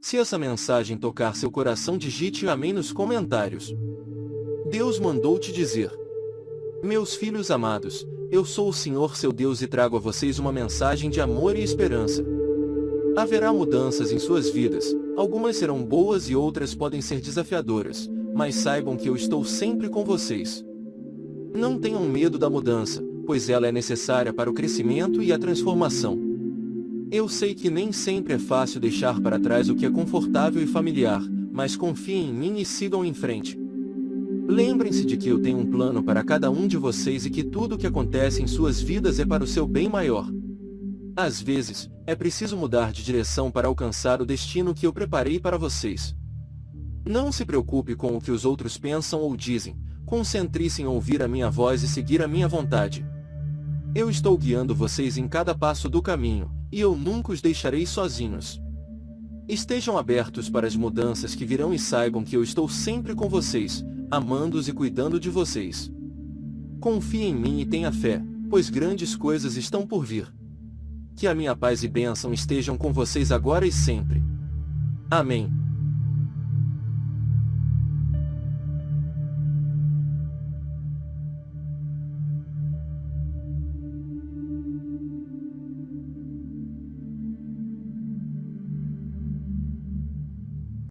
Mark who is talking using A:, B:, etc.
A: Se essa mensagem tocar seu coração digite amém nos comentários. Deus mandou te dizer. Meus filhos amados, eu sou o Senhor seu Deus e trago a vocês uma mensagem de amor e esperança. Haverá mudanças em suas vidas, algumas serão boas e outras podem ser desafiadoras, mas saibam que eu estou sempre com vocês. Não tenham medo da mudança, pois ela é necessária para o crescimento e a transformação. Eu sei que nem sempre é fácil deixar para trás o que é confortável e familiar, mas confiem em mim e sigam em frente. Lembrem-se de que eu tenho um plano para cada um de vocês e que tudo o que acontece em suas vidas é para o seu bem maior. Às vezes, é preciso mudar de direção para alcançar o destino que eu preparei para vocês. Não se preocupe com o que os outros pensam ou dizem, concentre-se em ouvir a minha voz e seguir a minha vontade. Eu estou guiando vocês em cada passo do caminho, e eu nunca os deixarei sozinhos. Estejam abertos para as mudanças que virão e saibam que eu estou sempre com vocês, amando-os e cuidando de vocês. Confie em mim e tenha fé, pois grandes coisas estão por vir. Que a minha paz e bênção estejam com vocês agora e sempre. Amém.